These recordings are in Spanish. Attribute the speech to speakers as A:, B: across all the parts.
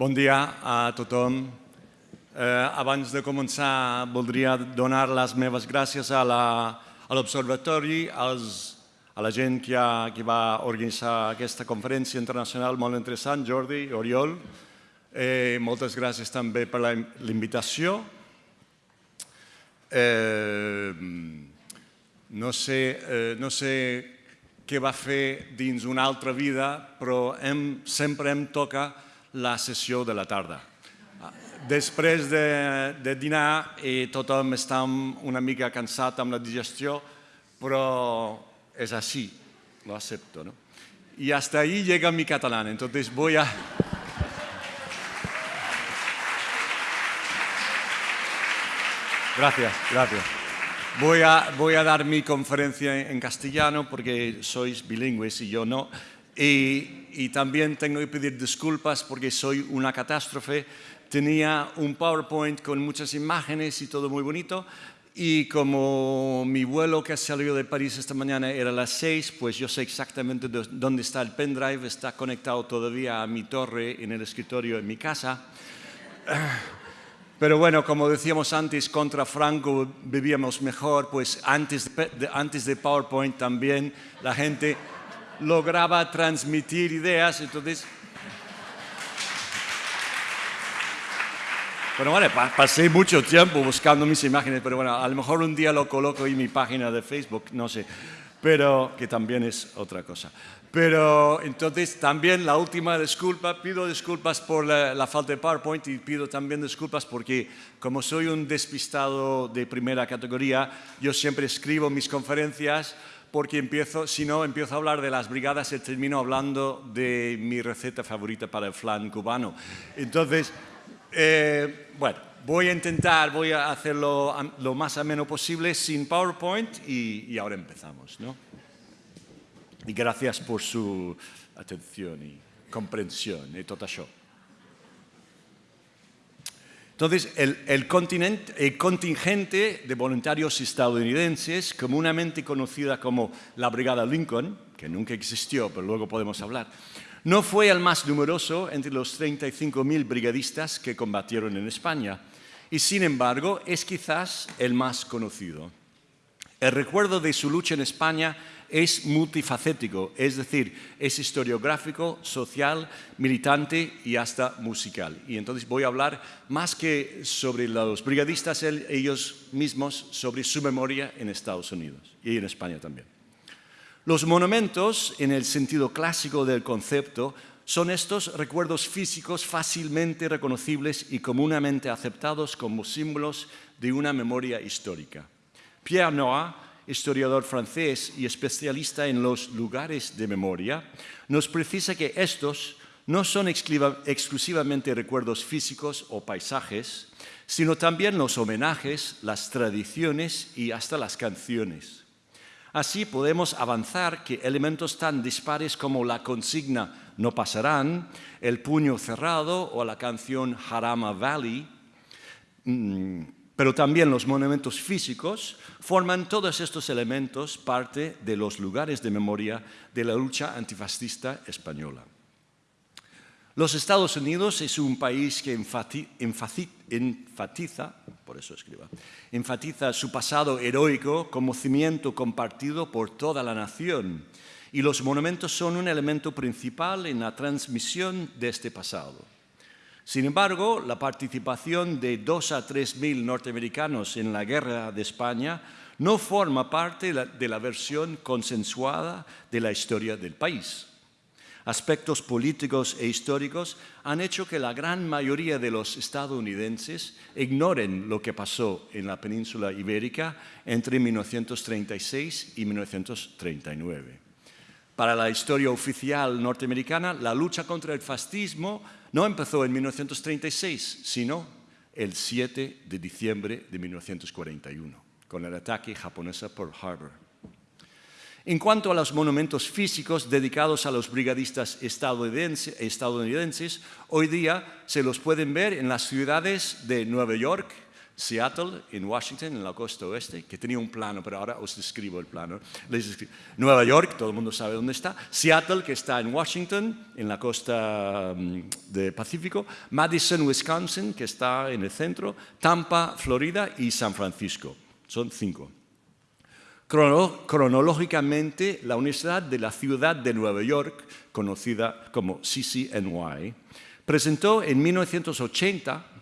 A: Bon dia a tothom. Eh, abans de començar, voldria donar les meves gràcies a l'Observatori, a la gent que, ha, que va organitzar aquesta conferència internacional molt interessant, Jordi, Oriol. Eh, moltes gràcies també per la invitació. Eh, no, sé, eh, no sé què va fer dins una altra vida, però hem, sempre em toca la sessió de la tarda. Després de, de dinar i tothom està una mica cansat amb la digestió, però és així, lo acepto. ¿no? Y hasta ahí llega mi catalán, entonces voy a... Gracias, gracias. Voy a, voy a dar mi conferencia en castellano porque sois bilingües y yo no. Y, y también tengo que pedir disculpas porque soy una catástrofe. Tenía un PowerPoint con muchas imágenes y todo muy bonito. Y como mi vuelo que salió de París esta mañana era a las 6, pues yo sé exactamente dónde está el pendrive, está conectado todavía a mi torre en el escritorio en mi casa. Pero bueno, como decíamos antes, contra Franco vivíamos mejor, pues antes de, antes de PowerPoint también la gente lograba transmitir ideas, entonces... Bueno, pasé mucho tiempo buscando mis imágenes, pero bueno, a lo mejor un día lo coloco en mi página de Facebook, no sé, pero que también es otra cosa. Pero entonces también la última disculpa, pido disculpas por la, la, falta de PowerPoint y pido también disculpas porque como soy un despistado de primera categoría, yo siempre escribo mis conferencias porque empiezo, si no, empiezo a hablar de las brigadas y termino hablando de mi receta favorita para el flan cubano. Entonces, eh, bueno, voy a intentar, voy a hacerlo lo más ameno posible sin PowerPoint y, y ahora empezamos, ¿no? Y gracias por su atención y comprensión y todo eso. Entonces, el, contingente de voluntarios estadounidenses, comúnmente conocida como la Brigada Lincoln, que nunca existió, pero luego podemos hablar, no fue el más numeroso entre los 35.000 brigadistas que combatieron en España, y sin embargo es quizás el más conocido. El recuerdo de su lucha en España es multifacético, es decir, es historiográfico, social, militante y hasta musical. Y entonces voy a hablar más que sobre los brigadistas ellos mismos, sobre su memoria en Estados Unidos y en España también. Los monumentos, en el sentido clásico del concepto, son estos recuerdos físicos fácilmente reconocibles y comúnmente aceptados como símbolos de una memoria histórica. Pierre Noah historiador francés y especialista en los lugares de memoria, nos precisa que estos no son exclusivamente recuerdos físicos o paisajes, sino también los homenajes, las tradiciones y hasta las canciones. Así podemos avanzar que elementos tan dispares como la consigna no pasarán, el puño cerrado o la canción Harama Valley, mmm, pero también los monumentos físicos, forman todos estos elementos parte de los lugares de memoria de la lucha antifascista española. Los Estados Unidos es un país que enfatiza, por eso escriba, enfatiza su pasado heroico como cimiento compartido por toda la nación y los monumentos son un elemento principal en la transmisión de este pasado. Sin embargo, la participación de dos a tres mil norteamericanos en la guerra de España no forma parte de la versión consensuada de la historia del país. Aspectos políticos e históricos han hecho que la gran mayoría de los estadounidenses ignoren lo que pasó en la península ibérica entre 1936 y 1939. Para la historia oficial norteamericana, la lucha contra el fascismo no empezó en 1936, sino el 7 de diciembre de 1941, con el ataque japonés a Pearl Harbor. En cuanto a los monumentos físicos dedicados a los brigadistas estadounidenses, hoy día se los pueden ver en las ciudades de Nueva York, Seattle, en Washington, en la costa oeste, que tenía un plano, pero ahora os describo el plano. Nueva York, todo el mundo sabe dónde está. Seattle, que está en Washington, en la costa mm, del Pacífico. Madison, Wisconsin, que está en el centro. Tampa, Florida y San Francisco. Son cinco. cronológicamente, la Universidad de la Ciudad de Nueva York, conocida como CCNY, presentó en 1980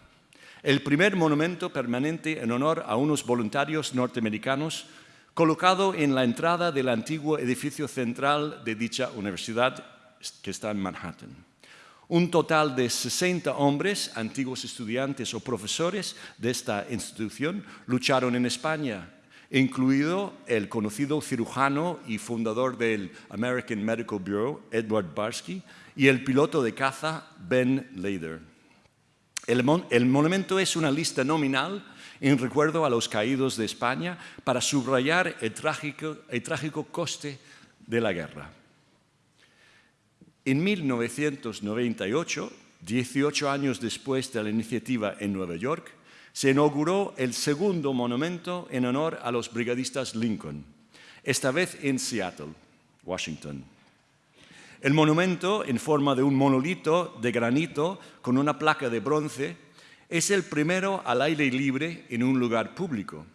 A: el primer monumento permanente en honor a unos voluntarios norteamericanos colocado en la entrada del antiguo edificio central de dicha universidad que está en Manhattan. Un total de 60 hombres, antiguos estudiantes o profesores de esta institución, lucharon en España, incluido el conocido cirujano y fundador del American Medical Bureau, Edward Barsky, y el piloto de caza, Ben Lader. El, monumento es una lista nominal en recuerdo a los caídos de España para subrayar el trágico, el trágico coste de la guerra. En 1998, 18 años después de la iniciativa en Nueva York, se inauguró el segundo monumento en honor a los brigadistas Lincoln, esta vez en Seattle, Washington. El monumento, en forma de un monolito de granito con una placa de bronce, es el primero al aire libre en un lugar público.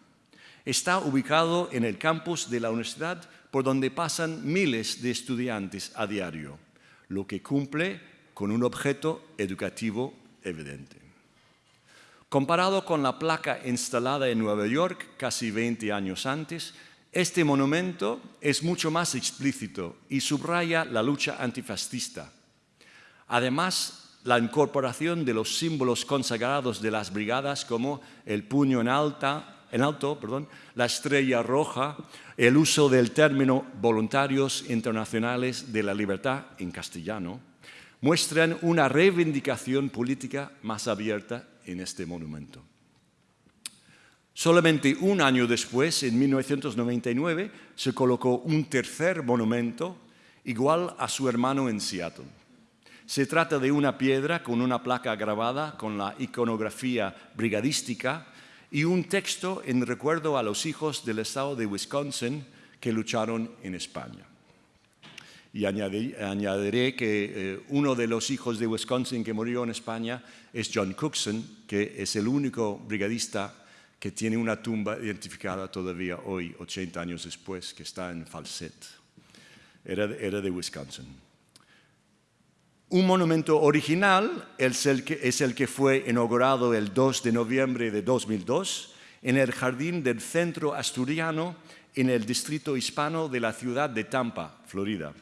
A: Está ubicado en el campus de la universidad por donde pasan miles de estudiantes a diario, lo que cumple con un objeto educativo evidente. Comparado con la placa instalada en Nueva York casi 20 años antes, este monumento es mucho más explícito y subraya la lucha antifascista. Además, la incorporación de los símbolos consagrados de las brigadas como el puño en, en alto, la estrella roja, el uso del término voluntarios internacionales de la libertad en castellano, muestran una reivindicación política más abierta en este monumento. Solamente un año después, en 1999, se colocó un tercer monumento igual a su hermano en Seattle. Se trata de una piedra con una placa grabada con la iconografía brigadística y un texto en recuerdo a los hijos del estado de Wisconsin que lucharon en España. Y añadiré, que eh, uno de los hijos de Wisconsin que murió en España es John Cookson, que es el único brigadista que tiene una tumba identificada todavía hoy, 80 años después, que está en Falset. Era, de Wisconsin. Un monumento original es el, que, es el que fue inaugurado el 2 de noviembre de 2002 en el jardín del Centro Asturiano en el distrito hispano de la ciudad de Tampa, Florida.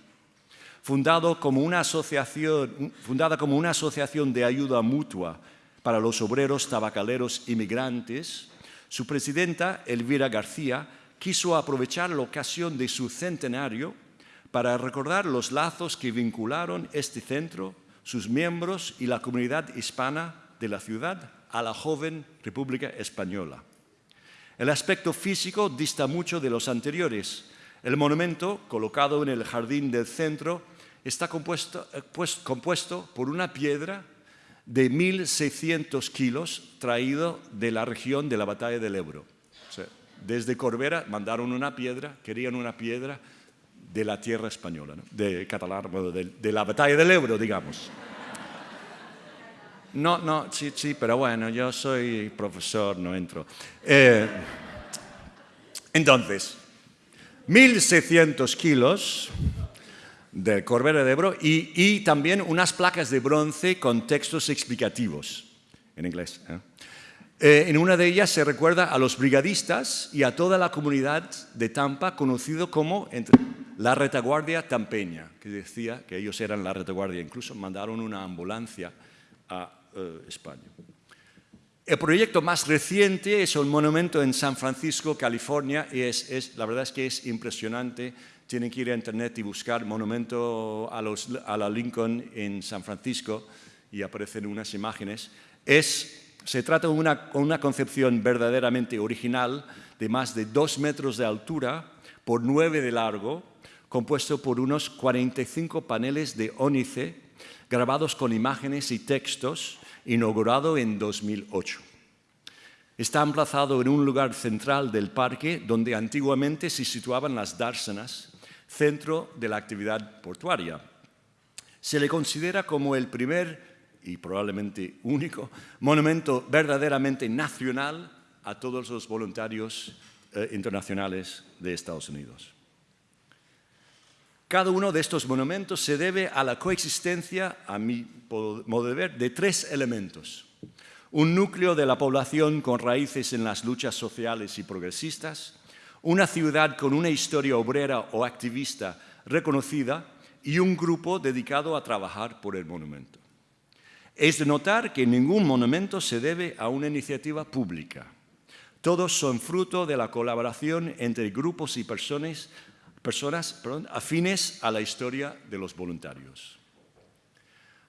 A: Fundado como una asociación, fundada como una asociación de ayuda mutua para los obreros tabacaleros inmigrantes, su presidenta, Elvira García, quiso aprovechar la ocasión de su centenario para recordar los lazos que vincularon este centro, sus miembros y la comunidad hispana de la ciudad a la joven República Española. El aspecto físico dista mucho de los anteriores. El monumento, colocado en el jardín del centro, está compuesto, eh, pues, por una piedra de 1.600 kilos traído de la región de la batalla del Ebro. desde Corbera mandaron una piedra, querían una piedra de la tierra española, de catalán, de, la batalla del Ebro, digamos. No, no, sí, sí, pero bueno, yo soy profesor, no entro. Eh, entonces, 1.600 kilos del Corbera de Ebro y, también unas placas de bronce con textos explicativos en inglés. ¿eh? Eh, en una de ellas se recuerda a los brigadistas y a toda la comunidad de Tampa conocido como la retaguardia tampeña, que decía que ellos eran la retaguardia. Incluso mandaron una ambulancia a eh, España. El proyecto más reciente es un monumento en San Francisco, California, y es, la verdad es que es impresionante tienen que ir a internet y buscar monumento a, la Lincoln en San Francisco y aparecen unas imágenes. se trata de una, una concepción verdaderamente original de más de dos metros de altura por nueve de largo, compuesto por unos 45 paneles de ónice grabados con imágenes y textos, inaugurado en 2008. Está emplazado en un lugar central del parque donde antiguamente se situaban las dársenas, centro de la actividad portuaria. Se le considera como el primer y probablemente único monumento verdaderamente nacional a todos los voluntarios eh, internacionales de Estados Unidos. Cada uno de estos monumentos se debe a la coexistencia, a mi modo de ver, de tres elementos. Un núcleo de la población con raíces en las luchas sociales y progresistas, una ciudad con una historia obrera o activista reconocida y un grupo dedicado a trabajar por el monumento. Es de notar que ningún monumento se debe a una iniciativa pública. Todos son fruto de la colaboración entre grupos y personas, afines a la historia de los voluntarios.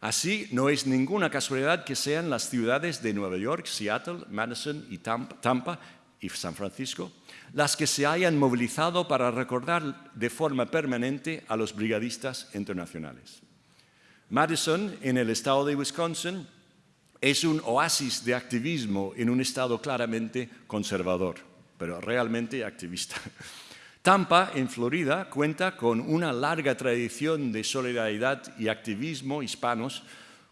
A: Así, no es ninguna casualidad que sean las ciudades de Nueva York, Seattle, Madison y Tampa y San Francisco las que se hayan movilizado para recordar de forma permanente a los brigadistas internacionales. Madison, en el estado de Wisconsin, es un oasis de activismo en un estado claramente conservador, pero realmente activista. Tampa, en Florida, cuenta con una larga tradición de solidaridad y activismo hispanos,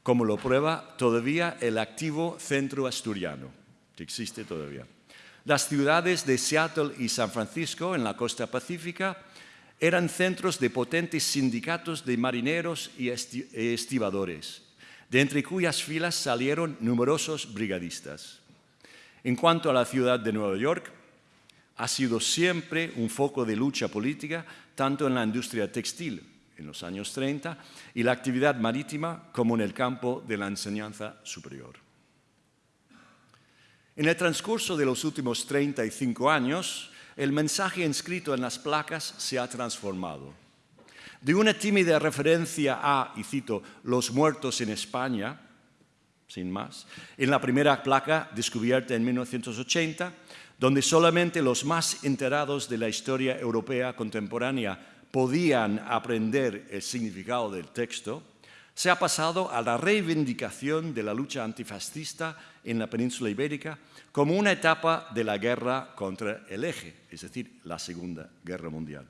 A: como lo prueba todavía el activo Centro Asturiano, que existe todavía. Las ciudades de Seattle y San Francisco, en la costa pacífica, eran centros de potentes sindicatos de marineros y estibadores, de entre cuyas filas salieron numerosos brigadistas. En cuanto a la ciudad de Nueva York, ha sido siempre un foco de lucha política, tanto en la industria textil en los años 30 y la actividad marítima como en el campo de la enseñanza superior. En el transcurso de los últimos 35 años, el mensaje inscrito en las placas se ha transformado. De una tímida referencia a, y cito, los muertos en España, sin más, en la primera placa descubierta en 1980, donde solamente los más enterados de la historia europea contemporánea podían aprender el significado del texto, se ha pasado a la reivindicación de la lucha antifascista en la península ibérica como una etapa de la guerra contra el eje, es decir, la Segunda Guerra Mundial.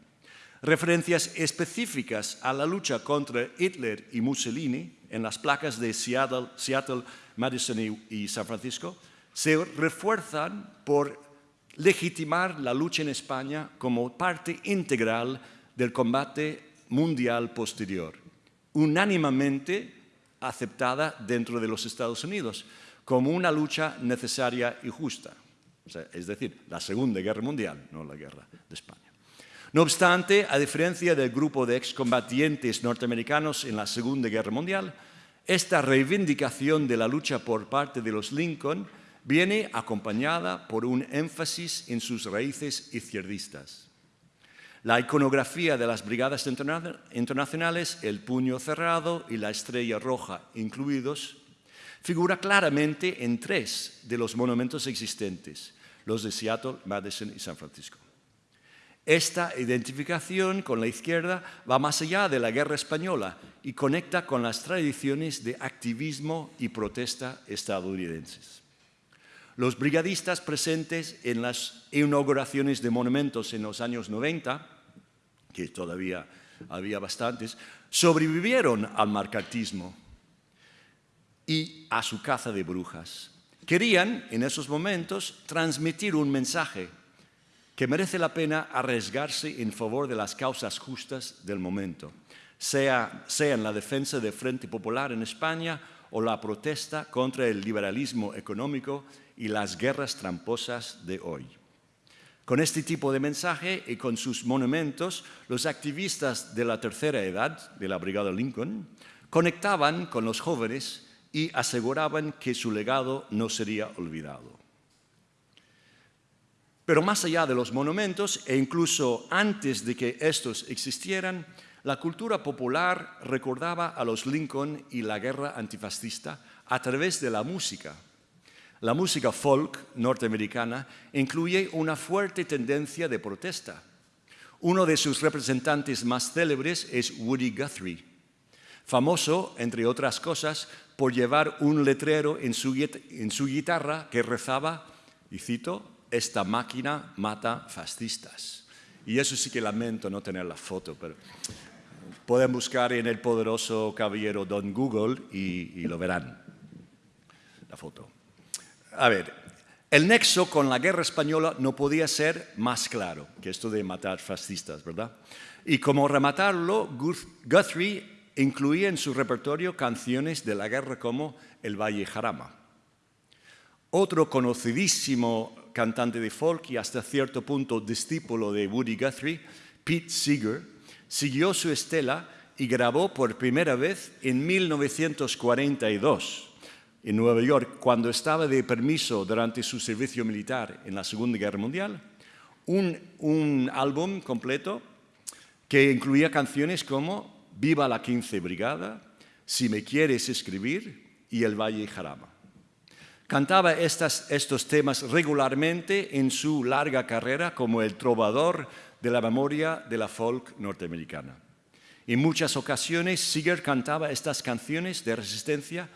A: Referencias específicas a la lucha contra Hitler y Mussolini en las placas de Seattle, Madison y San Francisco se refuerzan por legitimar la lucha en España como parte integral del combate mundial posterior, unánimemente aceptada dentro de los Estados Unidos como una lucha necesaria y justa. es decir, la Segunda Guerra Mundial, no la Guerra de España. No obstante, a diferencia del grupo de excombatientes norteamericanos en la Segunda Guerra Mundial, esta reivindicación de la lucha por parte de los Lincoln viene acompañada por un énfasis en sus raíces izquierdistas. La iconografía de las brigadas internacionales, el puño cerrado y la estrella roja incluidos, figura claramente en tres de los monumentos existentes, los de Seattle, Madison y San Francisco. Esta identificación con la izquierda va más allá de la guerra española y conecta con las tradiciones de activismo y protesta estadounidenses. Los brigadistas presentes en las inauguraciones de monumentos en los años 90, que todavía había bastantes, sobrevivieron al marcatismo y a su caza de brujas. Querían, en esos momentos, transmitir un mensaje que merece la pena arriesgarse en favor de las causas justas del momento, sea, sea en la defensa del Frente Popular en España o la protesta contra el liberalismo económico y las guerras tramposas de hoy. Con este tipo de mensaje y con sus monumentos, los activistas de la tercera edad de la Brigada Lincoln conectaban con los jóvenes y aseguraban que su legado no sería olvidado. Pero más allá de los monumentos, e incluso antes de que estos existieran, la cultura popular recordaba a los Lincoln y la guerra antifascista a través de la música. La música folk norteamericana incluye una fuerte tendencia de protesta. Uno de sus representantes más célebres es Woody Guthrie, famoso, entre otras cosas, por llevar un letrero en su, guitarra que rezaba y cito, esta máquina mata fascistas. Y eso sí que lamento no tener la foto, pero pueden buscar en el poderoso caballero Don Google y, lo verán, la foto. A ver, el nexo con la guerra española no podía ser más claro que esto de matar fascistas, ¿verdad? Y como rematarlo, Guthrie incluía en su repertorio canciones de la guerra como El Valle Jarama. Otro conocidísimo cantante de folk y hasta cierto punto discípulo de Woody Guthrie, Pete Seeger, siguió su estela y grabó por primera vez en 1942 en Nueva York, cuando estaba de permiso durante su servicio militar en la Segunda Guerra Mundial, un, un álbum completo que incluía canciones como Viva la 15 Brigada, Si me quieres escribir y El Valle Jarama. Cantaba estos temas regularmente en su larga carrera como el trovador de la memoria de la folk norteamericana. En muchas ocasiones, Seeger cantaba estas canciones de resistencia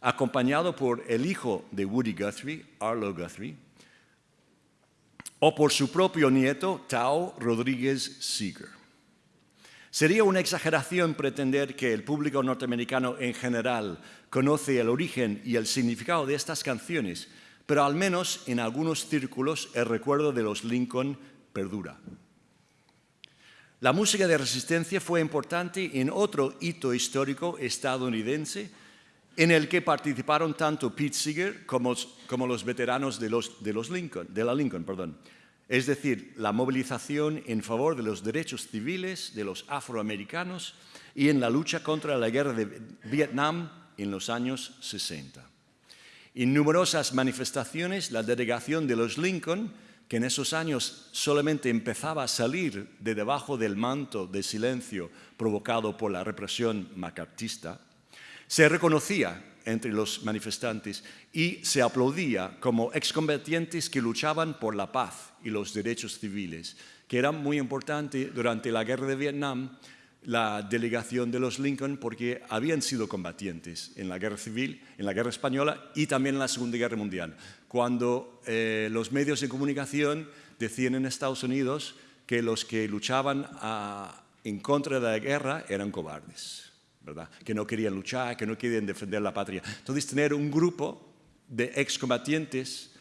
A: acompañado por el hijo de Woody Guthrie, Arlo Guthrie, o por su propio nieto, Tao Rodríguez Seeger. Sería una exageración pretender que el público norteamericano en general conoce el origen y el significado de estas canciones, pero al menos en algunos círculos el recuerdo de los Lincoln perdura. La música de resistencia fue importante en otro hito histórico estadounidense en el que participaron tanto Pete Seeger como, los veteranos de, los, de, los Lincoln, de la Lincoln. Perdón. Es decir, la movilización en favor de los derechos civiles de los afroamericanos y en la lucha contra la guerra de Vietnam en los años 60. En numerosas manifestaciones, la delegación de los Lincoln, que en esos años solamente empezaba a salir de debajo del manto de silencio provocado por la represión macartista, se reconocía entre los manifestantes y se aplaudía como excombatientes que luchaban por la paz y los derechos civiles, que era muy importante durante la guerra de Vietnam, la delegación de los Lincoln, porque habían sido combatientes en la guerra civil, en la guerra española y también en la Segunda Guerra Mundial, cuando eh, los medios de comunicación decían en Estados Unidos que los que luchaban ah, en contra de la guerra eran cobardes que no querían luchar, que no querían defender la patria. Entonces, tener un grupo de excombatientes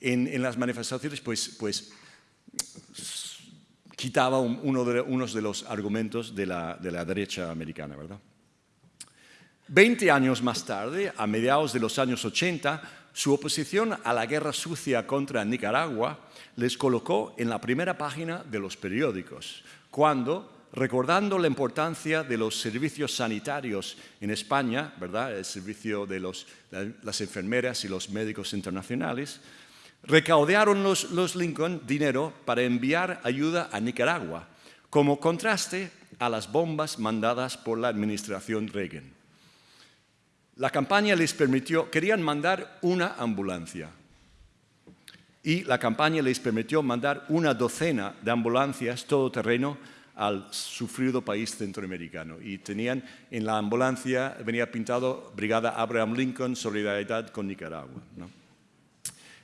A: en, en las manifestaciones, pues, pues quitaba uno de, unos de los argumentos de la, de la derecha americana, ¿verdad? Veinte años más tarde, a mediados de los años 80, su oposición a la guerra sucia contra Nicaragua les colocó en la primera página de los periódicos, cuando recordando la importancia de los servicios sanitarios en España, ¿verdad? el servicio de las enfermeras y los médicos internacionales, recaudaron los, los Lincoln dinero para enviar ayuda a Nicaragua, como contraste a las bombas mandadas por la administración Reagan. La campaña les permitió, querían mandar una ambulancia, y la campaña les permitió mandar una docena de ambulancias todoterreno al sufrido país centroamericano. Y tenían en la ambulancia, venía pintado Brigada Abraham Lincoln, Solidaridad con Nicaragua.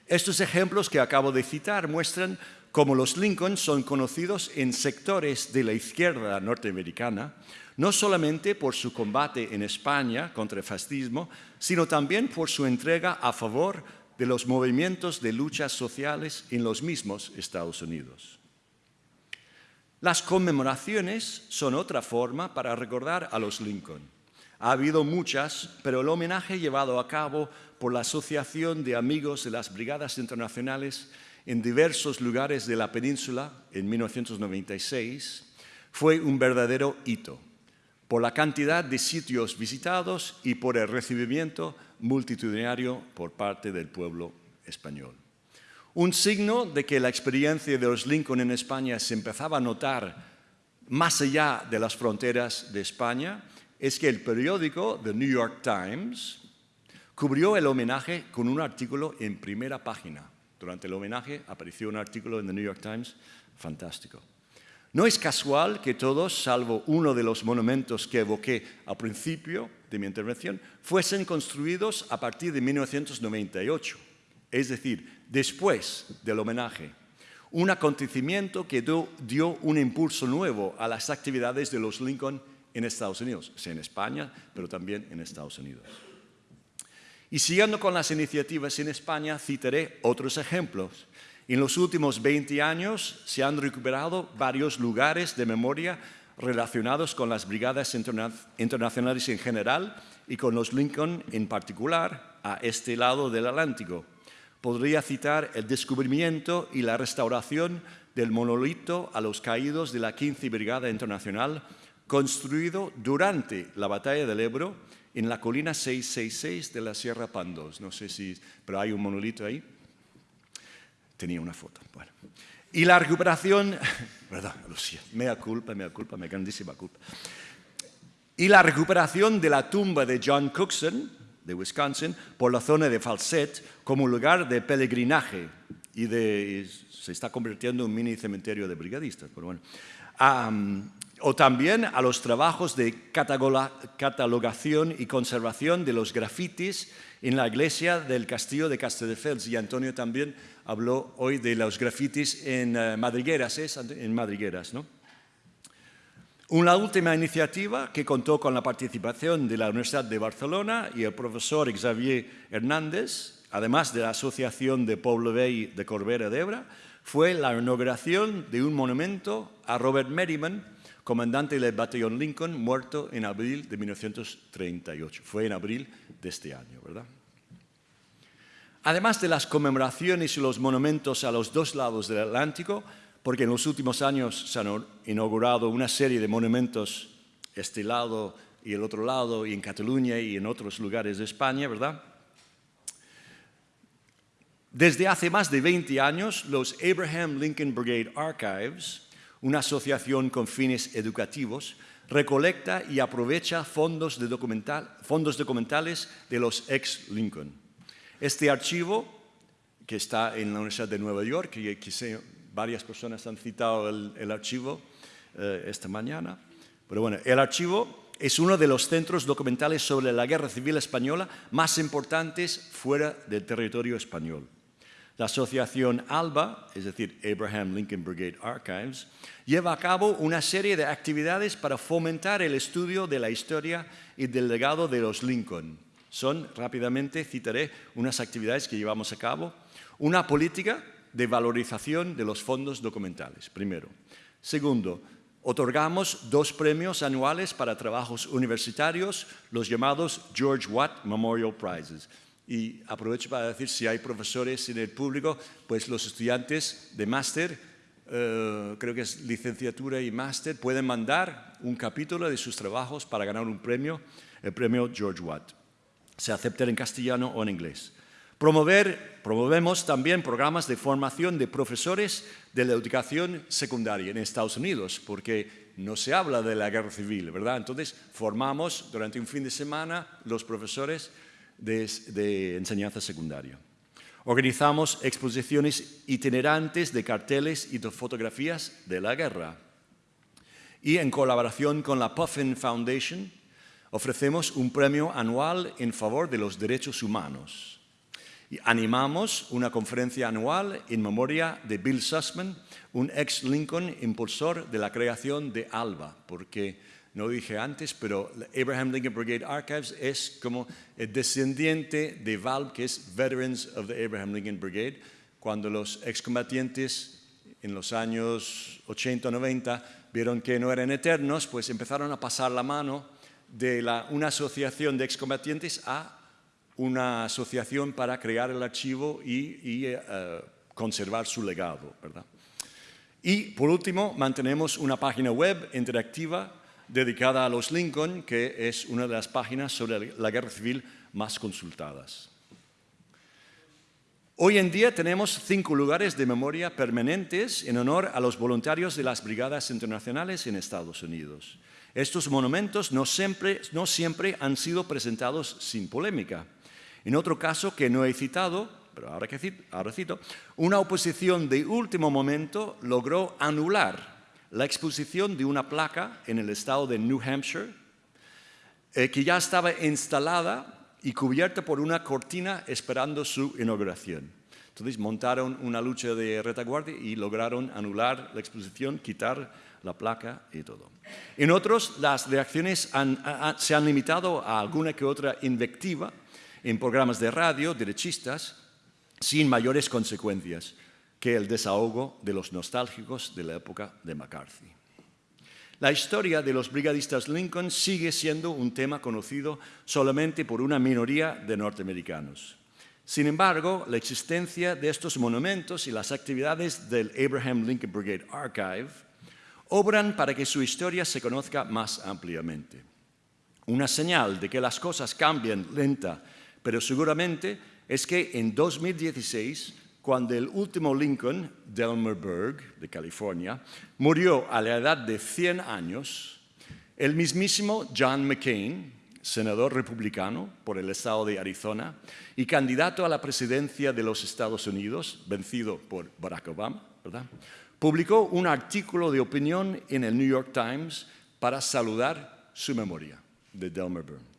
A: Estos ejemplos que acabo de citar muestran cómo los Lincoln son conocidos en sectores de la izquierda norteamericana, no solamente por su combate en España contra el fascismo, sino también por su entrega a favor de los movimientos de luchas sociales en los mismos Estados Unidos. Las conmemoraciones son otra forma para recordar a los Lincoln. Ha habido muchas, pero el homenaje llevado a cabo por la Asociación de Amigos de las Brigadas Internacionales en diversos lugares de la península en 1996 fue un verdadero hito por la cantidad de sitios visitados y por el recibimiento multitudinario por parte del pueblo español. Un signo de que la experiencia de los Lincoln en España se empezaba a notar más allá de las fronteras de España es que el periódico The New York Times cubrió el homenaje con un artículo en primera página. Durante el homenaje apareció un artículo en The New York Times fantástico. No es casual que todos, salvo uno de los monumentos que evoqué al principio de mi intervención, fuesen construidos a partir de 1998 es decir, después del homenaje, un acontecimiento que dio, un impulso nuevo a las actividades de los Lincoln en Estados Unidos, en España, pero también en Estados Unidos. Y siguiendo con las iniciativas en España, citaré otros ejemplos. En los últimos 20 años se han recuperado varios lugares de memoria relacionados con las brigadas internacionales en general y con los Lincoln en particular a este lado del Atlántico. Podría citar el descubrimiento y la restauración del monolito a los caídos de la 15 Brigada Internacional, construido durante la Batalla del Ebro en la colina 666 de la Sierra Pandos. No sé si, pero hay un monolito ahí. Tenía una foto. Bueno. Y la recuperación, perdón, Lucía, mea culpa, mea culpa, mea grandísima culpa. Y la recuperación de la tumba de John Cookson, de Wisconsin, por la zona de Falset, como lugar de peregrinaje y, de, se está convirtiendo en un mini cementerio de brigadistas. Pero bueno. o también a los trabajos de catalogación y conservación de los grafitis en la iglesia del castillo de Castelldefels. Y Antonio también habló hoy de los grafitis en uh, Madrigueras. En Madrigueras, ¿no? Una última iniciativa que contó con la participación de la Universidad de Barcelona y el profesor Xavier Hernández, además de la Asociación de Pueblo Vell de Corbera d'Ebre, fue la inauguración de un monumento a Robert Merriman, comandante del batallón Lincoln, muerto en abril de 1938. Fue en abril de este año, ¿verdad? Además de las conmemoraciones y los monumentos a los dos lados del Atlántico, porque en los últimos años se han inaugurado una serie de monumentos este lado y el otro lado, y en Cataluña y en otros lugares de España, ¿verdad? Desde hace más de 20 años, los Abraham Lincoln Brigade Archives, una asociación con fines educativos, recolecta y aprovecha fondos, de fondos documentales de los ex-Lincoln. Este archivo, que está en la Universidad de Nueva York, y quise, varias personas han citado el, archivo eh, esta mañana, pero bueno, el archivo es uno de los centros documentales sobre la Guerra Civil Española más importantes fuera del territorio español. La asociación ALBA, es decir, Abraham Lincoln Brigade Archives, lleva a cabo una serie de actividades para fomentar el estudio de la historia y del legado de los Lincoln, son, rápidamente citaré unas actividades que llevamos a cabo. Una política de valorización de los fondos documentales, primero. Segundo, otorgamos dos premios anuales para trabajos universitarios, los llamados George Watt Memorial Prizes. Y aprovecho para decir, si hay profesores en el público, pues los estudiantes de máster, eh, creo que es licenciatura y máster, pueden mandar un capítulo de sus trabajos para ganar un premio, el premio George Watt se acepte en castellano o en inglés. Promover, promovemos también programas de formación de profesores de la educación secundaria en Estados Unidos, porque no se habla de la guerra civil, ¿verdad? Entonces, formamos durante un fin de semana los profesores de, de enseñanza secundaria. Organizamos exposiciones itinerantes de carteles y de fotografías de la guerra. Y en colaboración con la Puffin Foundation, ofrecemos un premio anual en favor de los derechos humanos. Animamos una conferencia anual en memoria de Bill Sussman, un ex-Lincoln impulsor de la creación de ALBA, porque no dije antes, pero Abraham Lincoln Brigade Archives es como el descendiente de VALB, que es Veterans of the Abraham Lincoln Brigade, cuando los excombatientes en los años 80 o 90 vieron que no eran eternos, pues empezaron a pasar la mano de una asociación de excombatientes a una asociación para crear el archivo y, eh, conservar su legado. ¿verdad? Y por último, mantenemos una página web interactiva dedicada a los Lincoln, que es una de las páginas sobre la guerra civil más consultadas. Hoy en día tenemos cinco lugares de memoria permanentes en honor a los voluntarios de las brigadas internacionales en Estados Unidos. Estos monumentos no siempre, no siempre han sido presentados sin polémica. En otro caso que no he citado, pero ahora, que ahora cito, una oposición de último momento logró anular la exposición de una placa en el estado de New Hampshire, eh, que ya estaba instalada y cubierta por una cortina esperando su inauguración. Entonces montaron una lucha de retaguardia y lograron anular la exposición, quitar la placa y todo. En otros, las reacciones se han limitado a alguna que otra invectiva en programas de radio derechistas sin mayores consecuencias que el desahogo de los nostálgicos de la época de McCarthy. La historia de los brigadistas Lincoln sigue siendo un tema conocido solamente por una minoría de norteamericanos. Sin embargo, la existencia de estos monumentos y las actividades del Abraham Lincoln Brigade Archive obran para que su historia se conozca más ampliamente. Una señal de que las cosas cambian lenta, pero seguramente, es que en 2016 cuando el último Lincoln, Delmer Berg, de California, murió a la edad de 100 años, el mismísimo John McCain, senador republicano por el estado de Arizona y candidato a la presidencia de los Estados Unidos, vencido por Barack Obama, publicó un artículo de opinión en el New York Times para saludar su memoria de Delmer Berg.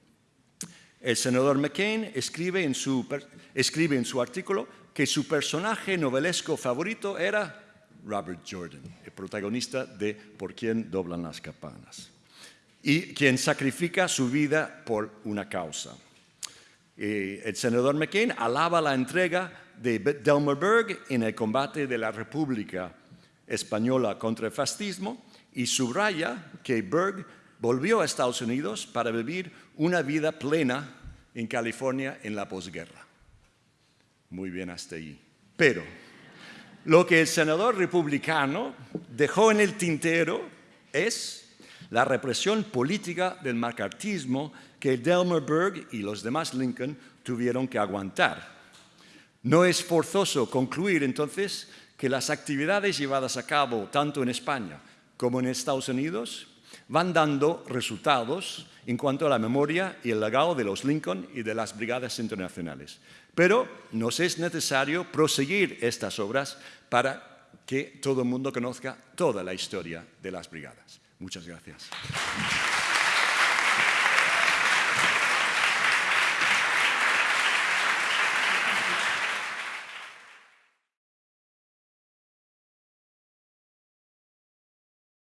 A: El senador McCain escribe en su, artículo que su personaje novelesco favorito era Robert Jordan, el protagonista de Por quién doblan las campanas, y quien sacrifica su vida por una causa. el senador McCain alaba la entrega de Delmer Berg en el combate de la República Española contra el fascismo y subraya que Berg volvió a Estados Unidos para vivir una vida plena en California en la posguerra. Muy bien hasta ahí. Pero lo que el senador republicano dejó en el tintero es la represión política del macartismo que Delmer Berg y los demás Lincoln tuvieron que aguantar. No es forzoso concluir entonces que las actividades llevadas a cabo tanto en España como en Estados Unidos van dando resultados en cuanto a la memoria y el legado de los Lincoln y de las brigadas internacionales. Pero nos es necesario proseguir estas obras para que todo el mundo conozca toda la historia de las brigadas. Muchas gracias.